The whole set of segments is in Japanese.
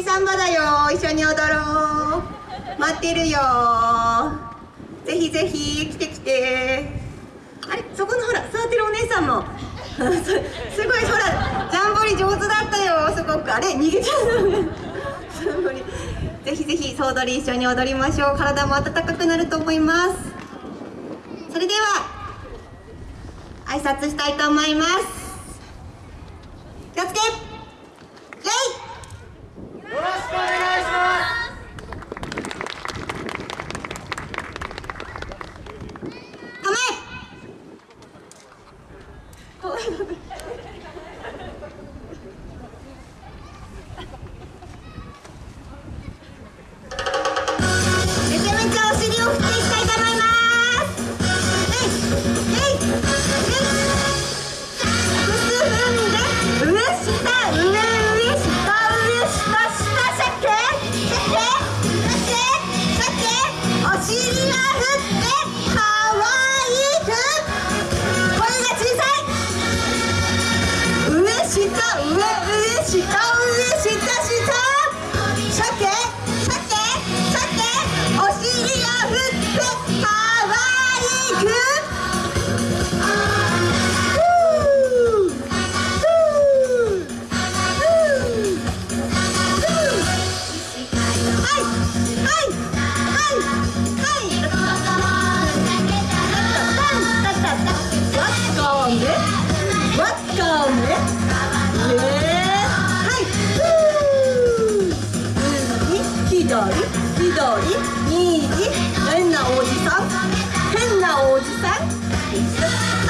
次サンバだよ。一緒に踊ろう。待ってるよ。ぜひぜひ来て来て。あれ？そこのほら座ってるお姉さんも。すごいほらジャンボリ上手だったよ。すごく。あれ？逃げちゃう。ジャンボリ。ぜひぜひ総踊り一緒に踊りましょう。体も温かくなると思います。それでは挨拶したいと思います。気をつけレイよろしくお願いしますめちゃめちゃお尻を振っていきたいと思います。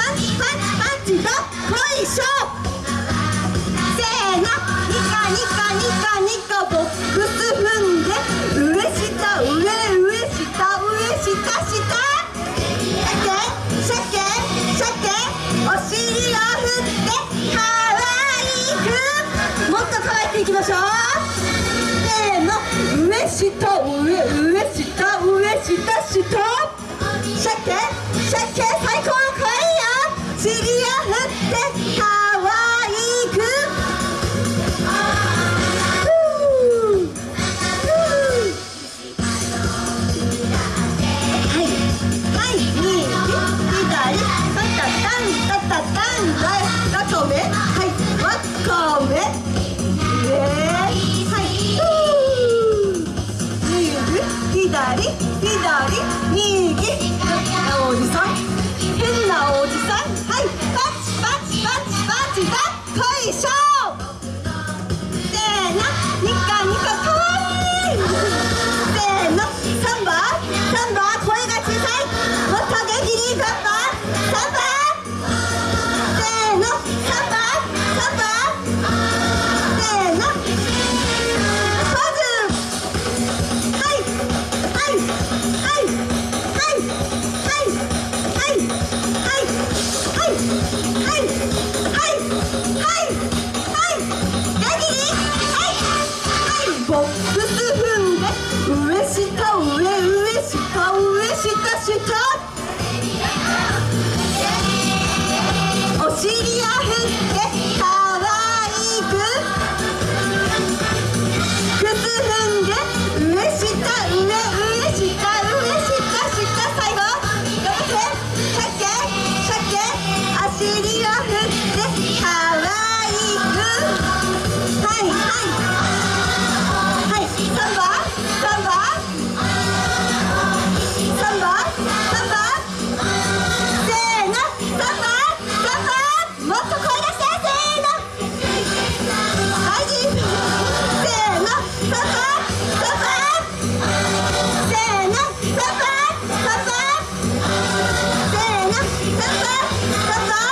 チパンチパンチど おじさん。変なおじさん。はい。どう。